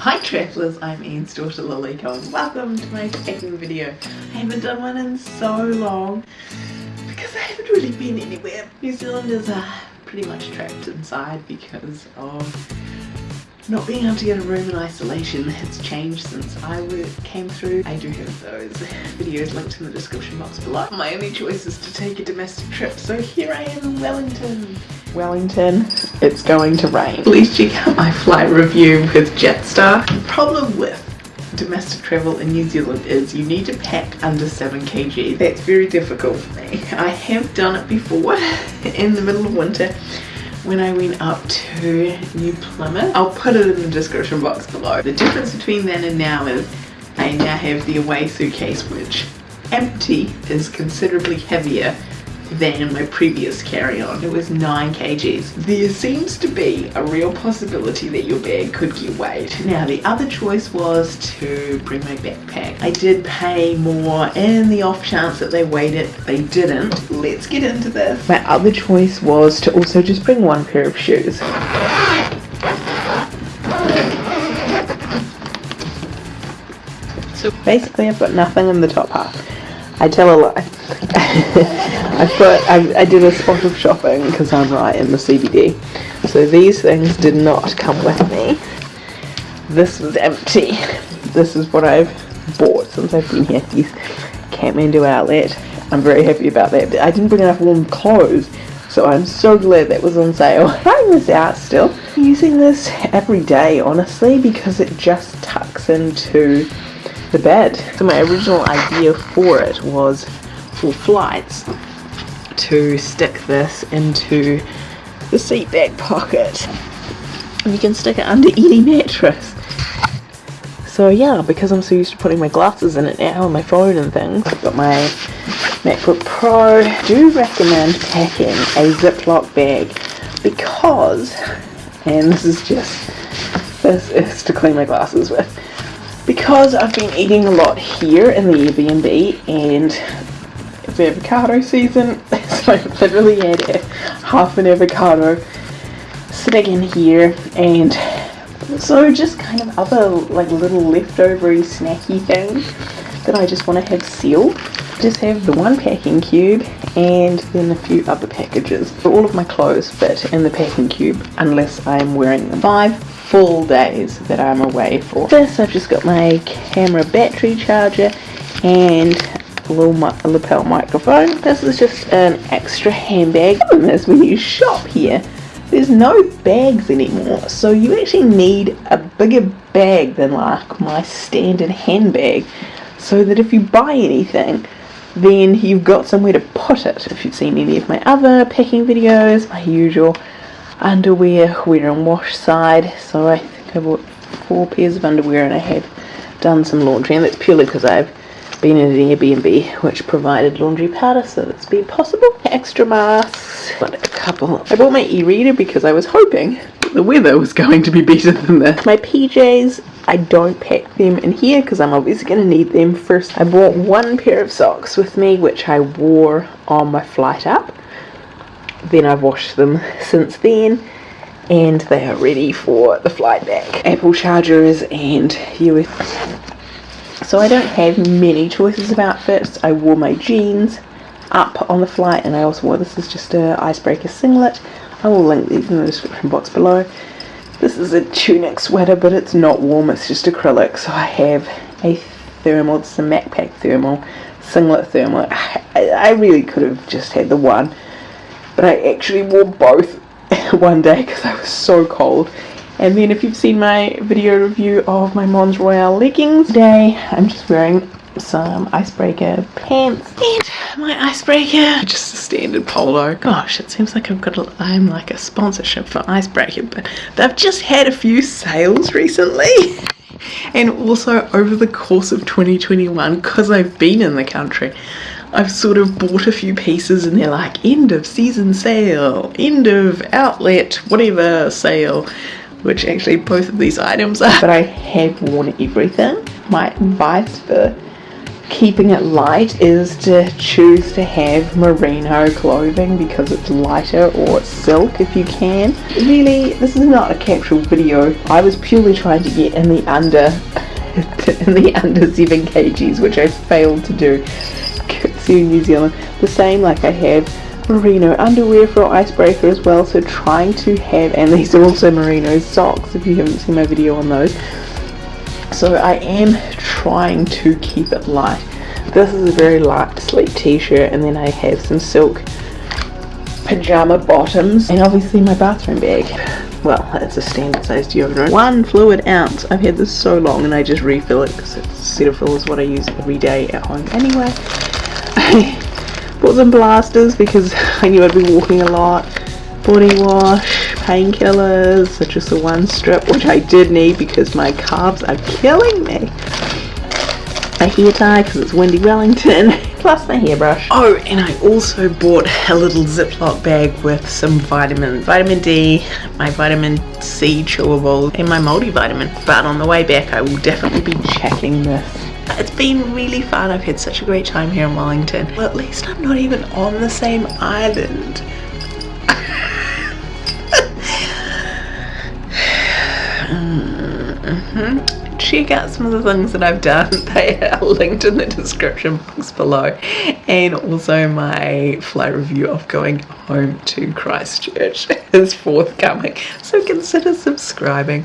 Hi travellers, I'm Anne's daughter Liliko and welcome to my packing video. I haven't done one in so long because I haven't really been anywhere. New Zealand is uh, pretty much trapped inside because of not being able to get a room in isolation has changed since I came through. I do have those videos linked in the description box below. My only choice is to take a domestic trip, so here I am in Wellington. Wellington, it's going to rain. Please check out my flight review with Jetstar. The problem with domestic travel in New Zealand is you need to pack under 7 kg. That's very difficult for me. I have done it before in the middle of winter when I went up to New Plymouth. I'll put it in the description box below. The difference between then and now is I now have the away suitcase which empty is considerably heavier than my previous carry-on. It was 9 kgs. There seems to be a real possibility that your bag could get weighed. Now the other choice was to bring my backpack. I did pay more and the off chance that they weighed it. They didn't. Let's get into this. My other choice was to also just bring one pair of shoes. So basically I've got nothing in the top half. I tell a lie. I put I, I did a spot of shopping because I'm right in the CBD. So these things did not come with me. This was empty. This is what I've bought since I've been here. These Kathmandu outlet. I'm very happy about that. I didn't bring enough warm clothes, so I'm so glad that was on sale. Trying this out still. I'm using this every day, honestly, because it just tucks into the bed. So my original idea for it was for flights to stick this into the seat back pocket. And you can stick it under any mattress. So yeah because I'm so used to putting my glasses in it now and my phone and things I've got my MacBook Pro. I do recommend packing a Ziploc bag because and this is just this is to clean my glasses with because I've been eating a lot here in the Airbnb and avocado season. So I literally had half an avocado sitting in here and so just kind of other like little leftovery snacky things that I just want to have sealed. Just have the one packing cube and then a few other packages. For all of my clothes fit in the packing cube unless I'm wearing them. Five full days that I'm away for. This I've just got my camera battery charger and little lapel microphone. This is just an extra handbag. As when you shop here, there's no bags anymore. So you actually need a bigger bag than like my standard handbag. So that if you buy anything, then you've got somewhere to put it. If you've seen any of my other packing videos, my usual underwear, wear and wash side. So I think I bought four pairs of underwear and I have done some laundry and that's purely because I've been in an Airbnb which provided laundry powder so that's been possible. Extra masks, but a couple. I bought my e-reader because I was hoping the weather was going to be better than this. My PJs, I don't pack them in here because I'm obviously going to need them first. I bought one pair of socks with me which I wore on my flight up. Then I've washed them since then and they are ready for the flight back. Apple chargers and USB so I don't have many choices of outfits. I wore my jeans up on the flight and I also wore this is just a icebreaker singlet. I will link these in the description box below. This is a tunic sweater but it's not warm, it's just acrylic. So I have a thermal, it's a Macpac thermal, singlet thermal. I, I really could have just had the one but I actually wore both one day because I was so cold and then if you've seen my video review of my Mons Royale leggings, today I'm just wearing some icebreaker pants. And my icebreaker. Just a standard polo. Gosh it seems like I've got a, I'm like a sponsorship for icebreaker but they've just had a few sales recently. And also over the course of 2021 because I've been in the country I've sort of bought a few pieces and they're like end of season sale end of outlet whatever sale which actually both of these items are. But I have worn everything. My advice for keeping it light is to choose to have merino clothing because it's lighter or silk if you can. Really, this is not a capsule video. I was purely trying to get in the under in the under 7 kgs which I failed to do. New Zealand. The same like I have merino underwear for icebreaker as well so trying to have and these are also merino socks if you haven't seen my video on those. So I am trying to keep it light. This is a very light sleep t-shirt and then I have some silk pajama bottoms and obviously my bathroom bag. Well it's a standard size deodorant. One fluid ounce. I've had this so long and I just refill it because it's Cetaphil is what I use every day at home anyway bought some blasters because I knew I'd be walking a lot body wash, painkillers, as the one strip, which I did need because my calves are killing me. A hair tie because it's windy Wellington, plus my hairbrush. Oh, and I also bought a little Ziploc bag with some vitamins. Vitamin D, my vitamin C chewable, and my multivitamin. But on the way back I will definitely be checking this it's been really fun. I've had such a great time here in Wellington. Well, at least I'm not even on the same island. Mm-hmm. Check out some of the things that I've done. They are linked in the description box below. And also my flight review of going home to Christchurch is forthcoming. So consider subscribing.